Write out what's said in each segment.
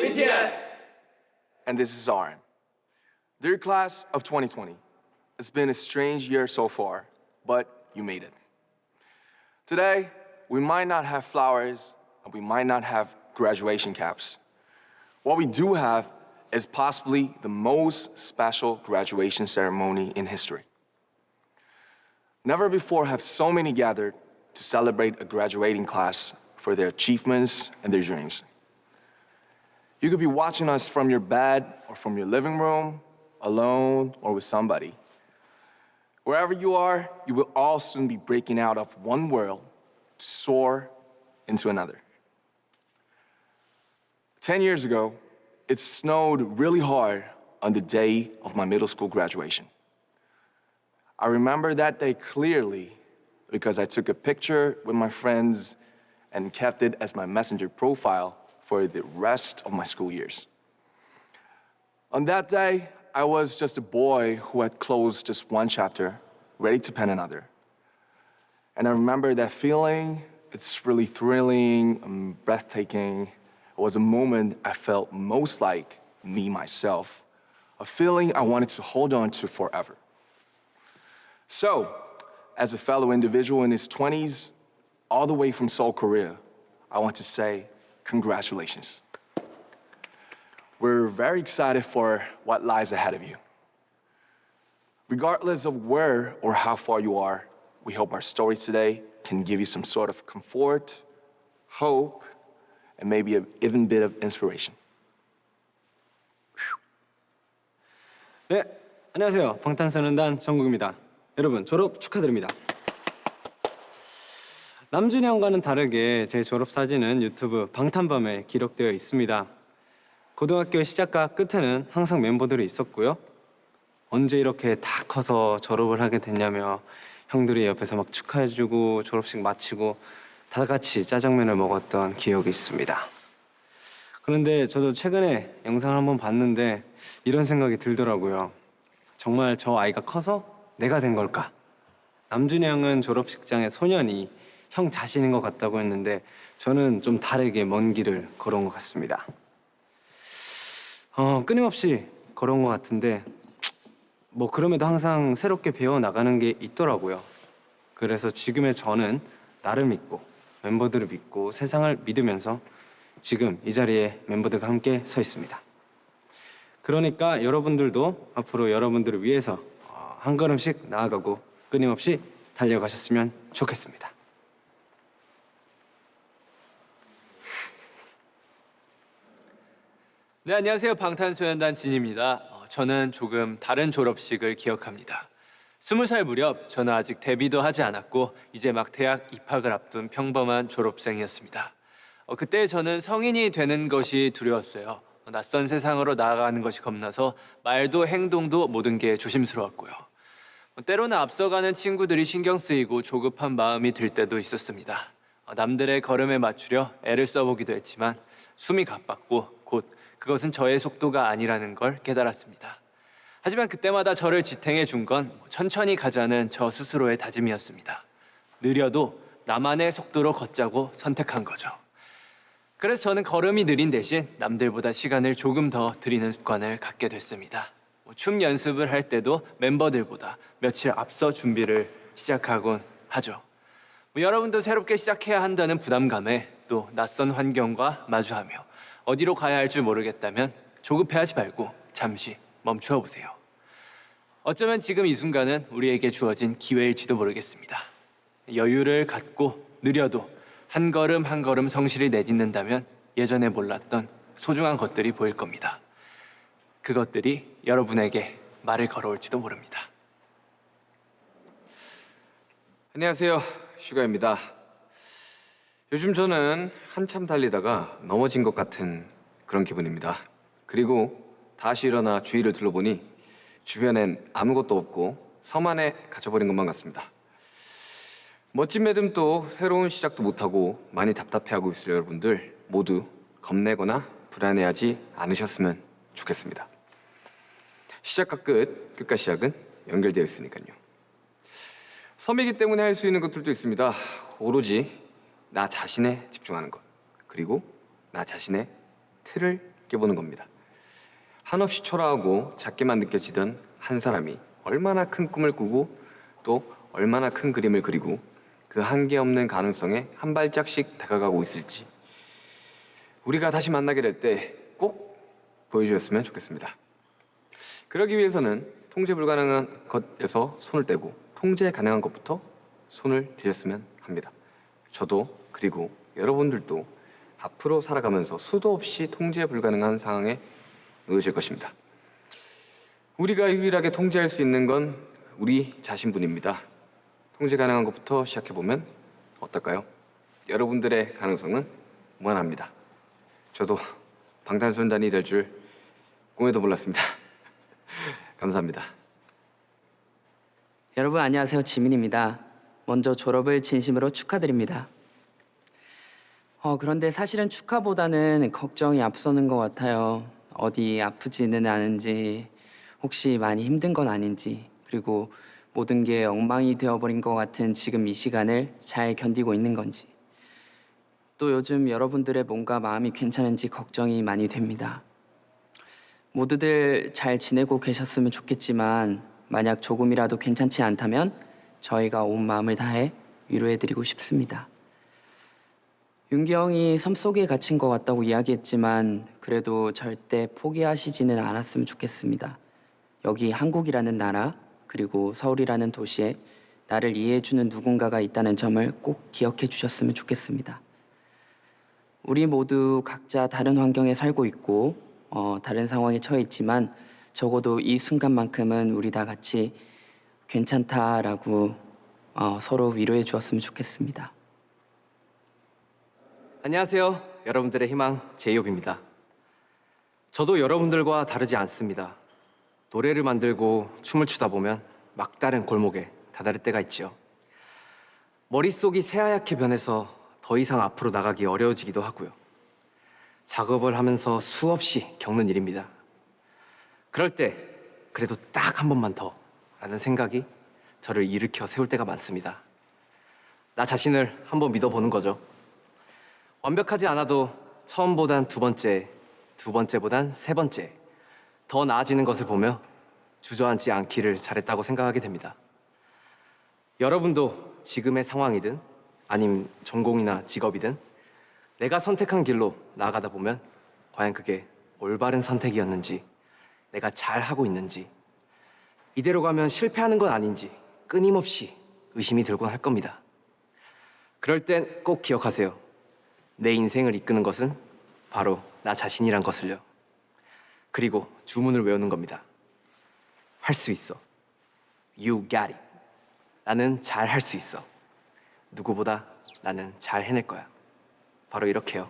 BTS! And this is RM. Dear class of 2020, it's been a strange year so far, but you made it. Today, we might not have flowers and we might not have graduation caps. What we do have is possibly the most special graduation ceremony in history. Never before have so many gathered to celebrate a graduating class for their achievements and their dreams. You could be watching us from your bed or from your living room, alone or with somebody. Wherever you are, you will all soon be breaking out of one world to soar into another. Ten years ago, it snowed really hard on the day of my middle school graduation. I remember that day clearly because I took a picture with my friends and kept it as my messenger profile for the rest of my school years. On that day, I was just a boy who had closed just one chapter, ready to pen another. And I remember that feeling, it's really thrilling and breathtaking. It was a moment I felt most like me myself, a feeling I wanted to hold on to forever. So, as a fellow individual in his 20s, all the way from Seoul, Korea, I want to say congratulations. We're very excited for what lies ahead of you. Regardless of where or how far you are, we hope our stories today can give you some sort of comfort, hope, and maybe an even bit of inspiration. 네, 안녕하세요. 방탄소년단 정국입니다. 여러분 졸업 축하드립니다. 남준이 형과는 다르게 제 졸업 사진은 유튜브 방탄밤에 기록되어 있습니다. 고등학교 시작과 끝에는 항상 멤버들이 있었고요. 언제 이렇게 다 커서 졸업을 하게 됐냐며 형들이 옆에서 막 축하해주고 졸업식 마치고 다 같이 짜장면을 먹었던 기억이 있습니다. 그런데 저도 최근에 영상을 한번 봤는데 이런 생각이 들더라고요. 정말 저 아이가 커서 내가 된 걸까? 남준이 형은 졸업식장의 소년이 형 자신인 것 같다고 했는데 저는 좀 다르게 먼 길을 걸어온 것 같습니다. 어, 끊임없이 걸어온 것 같은데 뭐 그럼에도 항상 새롭게 배워 나가는 게 있더라고요. 그래서 지금의 저는 나를 믿고 멤버들을 믿고 세상을 믿으면서 지금 이 자리에 멤버들과 함께 서 있습니다. 그러니까 여러분들도 앞으로 여러분들을 위해서 어, 한 걸음씩 나아가고 끊임없이 달려가셨으면 좋겠습니다. 네, 안녕하세요. 방탄소년단 진입니다. 어, 저는 조금 다른 졸업식을 기억합니다. 스무 살 무렵 저는 아직 데뷔도 하지 않았고 이제 막 대학 입학을 앞둔 평범한 졸업생이었습니다. 어, 그때 저는 성인이 되는 것이 두려웠어요. 어, 낯선 세상으로 나아가는 것이 겁나서 말도 행동도 모든 게 조심스러웠고요. 어, 때로는 앞서가는 친구들이 신경 쓰이고 조급한 마음이 들 때도 있었습니다. 어, 남들의 걸음에 맞추려 애를 써보기도 했지만 숨이 가빴고 곧 그것은 저의 속도가 아니라는 걸 깨달았습니다. 하지만 그때마다 저를 지탱해 준 건 천천히 가자는 저 스스로의 다짐이었습니다. 느려도 나만의 속도로 걷자고 선택한 거죠. 그래서 저는 걸음이 느린 대신 남들보다 시간을 조금 더 들이는 습관을 갖게 됐습니다. 뭐춤 연습을 할 때도 멤버들보다 며칠 앞서 준비를 시작하곤 하죠. 뭐 여러분도 새롭게 시작해야 한다는 부담감에 또 낯선 환경과 마주하며 어디로 가야 할 줄 모르겠다면 조급해하지 말고 잠시 멈추어 보세요. 어쩌면 지금 이 순간은 우리에게 주어진 기회일지도 모르겠습니다. 여유를 갖고 느려도 한 걸음 한 걸음 성실히 내딛는다면 예전에 몰랐던 소중한 것들이 보일 겁니다. 그것들이 여러분에게 말을 걸어올지도 모릅니다. 안녕하세요. 슈가입니다. 요즘 저는 한참 달리다가 넘어진 것 같은 그런 기분입니다. 그리고 다시 일어나 주위를 둘러보니 주변엔 아무것도 없고 섬 안에 갇혀버린 것만 같습니다. 멋진 매듭도 새로운 시작도 못하고 많이 답답해하고 있을 여러분들 모두 겁내거나 불안해하지 않으셨으면 좋겠습니다. 시작과 끝, 끝과 시작은 연결되어 있으니까요. 섬이기 때문에 할 수 있는 것들도 있습니다. 오로지 나 자신에 집중하는 것. 그리고 나 자신의 틀을 깨보는 겁니다. 한없이 초라하고 작게만 느껴지던 한 사람이 얼마나 큰 꿈을 꾸고 또 얼마나 큰 그림을 그리고 그 한계 없는 가능성에 한 발짝씩 다가가고 있을지 우리가 다시 만나게 될 때 꼭 보여주셨으면 좋겠습니다. 그러기 위해서는 통제 불가능한 것에서 손을 떼고 통제 가능한 것부터 손을 대셨으면 합니다. 저도 그리고 여러분들도 앞으로 살아가면서 수도 없이 통제 불가능한 상황에 놓여질 것입니다. 우리가 유일하게 통제할 수 있는 건 우리 자신뿐입니다. 통제 가능한 것부터 시작해 보면 어떨까요? 여러분들의 가능성은 무한합니다. 저도 방탄소년단이 될 줄 꿈에도 몰랐습니다. 감사합니다. 여러분 안녕하세요 지민입니다. 먼저 졸업을 진심으로 축하드립니다. 어, 그런데 사실은 축하보다는 걱정이 앞서는 것 같아요. 어디 아프지는 않은지, 혹시 많이 힘든 건 아닌지, 그리고 모든 게 엉망이 되어버린 것 같은 지금 이 시간을 잘 견디고 있는 건지. 또 요즘 여러분들의 몸과 마음이 괜찮은지 걱정이 많이 됩니다. 모두들 잘 지내고 계셨으면 좋겠지만 만약 조금이라도 괜찮지 않다면 저희가 온 마음을 다해 위로해드리고 싶습니다. 윤기 형이 섬 속에 갇힌 것 같다고 이야기했지만 그래도 절대 포기하시지는 않았으면 좋겠습니다. 여기 한국이라는 나라 그리고 서울이라는 도시에 나를 이해해주는 누군가가 있다는 점을 꼭 기억해 주셨으면 좋겠습니다. 우리 모두 각자 다른 환경에 살고 있고 어, 다른 상황에 처해 있지만 적어도 이 순간만큼은 우리 다 같이 괜찮다라고 어, 서로 위로해 주었으면 좋겠습니다. 안녕하세요. 여러분들의 희망 제이홉입니다. 저도 여러분들과 다르지 않습니다. 노래를 만들고 춤을 추다 보면 막다른 골목에 다다를 때가 있지요. 머릿속이 새하얗게 변해서 더 이상 앞으로 나가기 어려워지기도 하고요. 작업을 하면서 수없이 겪는 일입니다. 그럴 때 그래도 딱 한 번만 더 라는 생각이 저를 일으켜 세울 때가 많습니다. 나 자신을 한번 믿어보는 거죠. 완벽하지 않아도 처음보단 두 번째, 두 번째보단 세 번째 더 나아지는 것을 보며 주저앉지 않기를 잘했다고 생각하게 됩니다. 여러분도 지금의 상황이든 아님 전공이나 직업이든 내가 선택한 길로 나아가다 보면 과연 그게 올바른 선택이었는지 내가 잘 하고 있는지 이대로 가면 실패하는 건 아닌지 끊임없이 의심이 들곤 할 겁니다. 그럴 땐 꼭 기억하세요. 내 인생을 이끄는 것은 바로 나 자신이란 것을요. 그리고 주문을 외우는 겁니다. 할 수 있어. You got it. 나는 잘 할 수 있어. 누구보다 나는 잘 해낼 거야. 바로 이렇게요.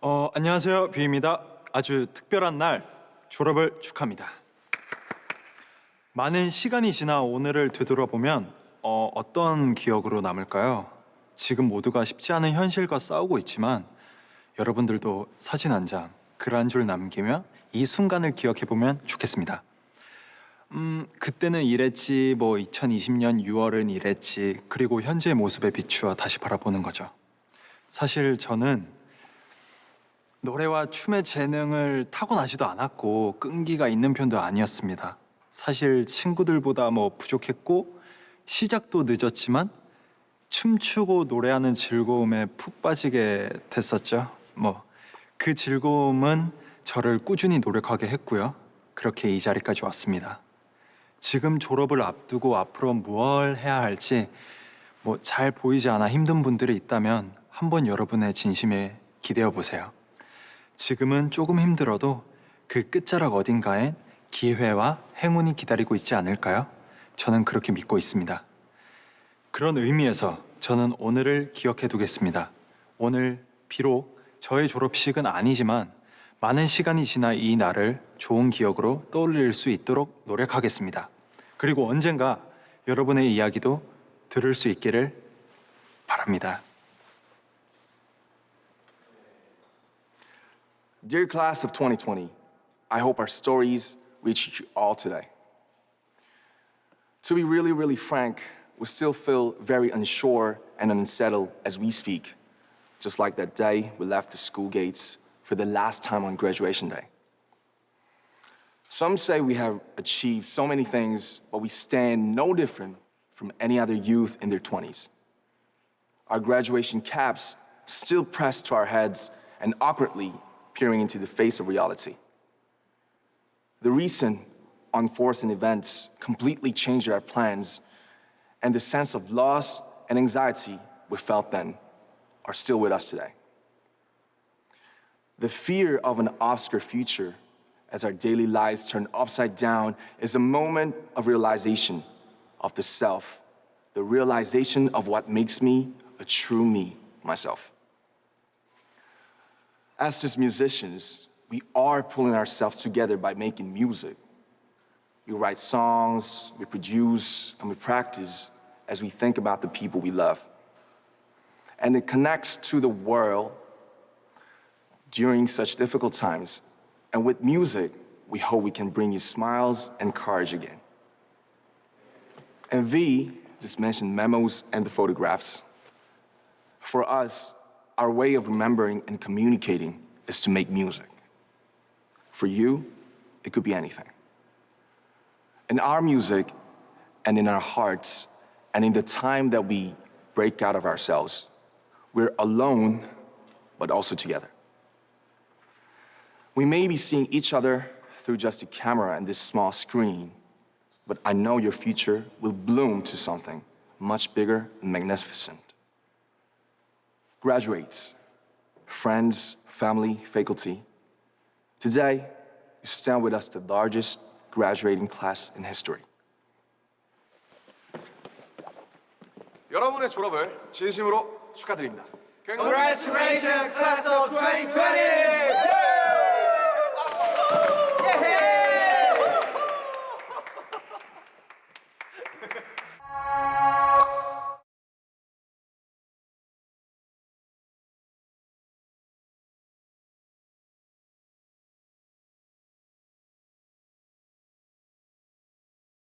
어, 안녕하세요. 뷰입니다. 아주 특별한 날 졸업을 축하합니다. 많은 시간이 지나 오늘을 되돌아보면 어, 어떤 기억으로 남을까요? 지금 모두가 쉽지 않은 현실과 싸우고 있지만 여러분들도 사진 한 장, 글 한 줄 남기며 이 순간을 기억해 보면 좋겠습니다. 음, 그때는 이랬지, 뭐 2020년 6월은 이랬지, 그리고 현재의 모습에 비추어 다시 바라보는 거죠. 사실 저는 노래와 춤의 재능을 타고나지도 않았고 끈기가 있는 편도 아니었습니다. 사실 친구들보다 뭐 부족했고 시작도 늦었지만 춤추고 노래하는 즐거움에 푹 빠지게 됐었죠. 뭐 그 즐거움은 저를 꾸준히 노력하게 했고요. 그렇게 이 자리까지 왔습니다. 지금 졸업을 앞두고 앞으로 무엇을 해야 할지 뭐 잘 보이지 않아 힘든 분들이 있다면 한번 여러분의 진심에 기대어 보세요. 지금은 조금 힘들어도 그 끝자락 어딘가엔 기회와 행운이 기다리고 있지 않을까요? 저는 그렇게 믿고 있습니다. 그런 의미에서 저는 오늘을 기억해 두겠습니다. 오늘 비록 저의 졸업식은 아니지만 많은 시간이 지나 이 날을 좋은 기억으로 떠올릴 수 있도록 노력하겠습니다. 그리고 언젠가 여러분의 이야기도 들을 수 있기를 바랍니다. Dear class of 2020, I hope our stories reach you all today. To be really, really frank, we still feel very unsure and unsettled as we speak, just like that day we left the school gates for the last time on graduation day. Some say we have achieved so many things, but we stand no different from any other youth in their 20s. Our graduation caps still pressed to our heads and awkwardly peering into the face of reality. The recent unforeseen events completely changed our plans, and the sense of loss and anxiety we felt then are still with us today. The fear of an obscure future as our daily lives turn upside down is a moment of realization of the self, the realization of what makes me a true me, myself. As just musicians, we are pulling ourselves together by making music. We write songs, we produce, and we practice as we think about the people we love. And it connects to the world during such difficult times. And with music, we hope we can bring you smiles and courage again. And V just mentioned memos and the photographs. For us, our way of remembering and communicating is to make music. For you, it could be anything. In our music and in our hearts and in the time that we break out of ourselves, we're alone, but also together. We may be seeing each other through just a camera and this small screen, but I know your future will bloom to something much bigger and magnificent Graduates, friends, family, faculty, today you stand with us the largest graduating class in history. 여러분의 졸업을 진심으로 축하드립니다. Congratulations, class of 2020!